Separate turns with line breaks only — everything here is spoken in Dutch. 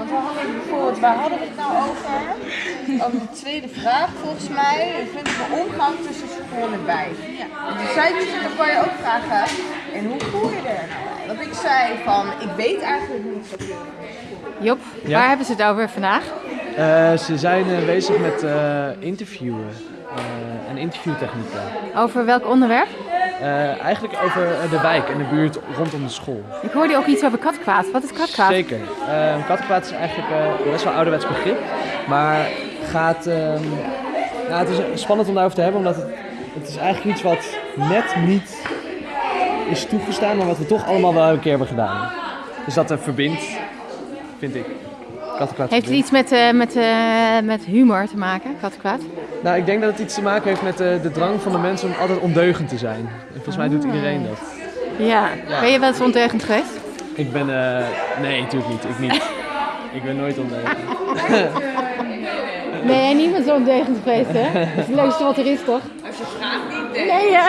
Want we hadden bijvoorbeeld, waar hadden we het nou over? Over de tweede vraag volgens mij. Vind ik de omgang tussen school en. En toen zei ze, dan kan je ook vragen, en hoe voel je er nou bij? Want ik zei van, ik weet eigenlijk niet zoveel.
Job,
Ja?
waar hebben ze het over vandaag?
Eh, ze zijn bezig met eh, interviewen eh, en interviewtechnieken.
Over welk onderwerp?
Eigenlijk over de wijk en de buurt rondom de school.
Ik hoorde ook iets over katkwaad. Wat is katkwaad?
Zeker. Kattenkwaad is eigenlijk best wel een ouderwets begrip. Maar gaat, nou, het is spannend om daarover te hebben, omdat het, het is eigenlijk iets wat net niet is toegestaan, maar wat we toch allemaal wel een keer hebben gedaan. Dus dat verbindt, vind ik. Kattenkwaad
Heeft het iets met, eh, met, eh, met humor te maken, katkwaad?
Nou, ik denk dat het iets te maken heeft met eh, de drang van de mensen om altijd ondeugend te zijn. En volgens mij doet iedereen dat.
Ja.
Ja.
Ben je wel eens ondeugend geweest?
Ik ben, eh, nee, natuurlijk niet. Ik niet. ik ben nooit ondeugend.
Nee, niemand is ondeugend geweest, hè? Dat is het leukste wat er is, toch? Als je vraagt niet, nee. Nee, ja.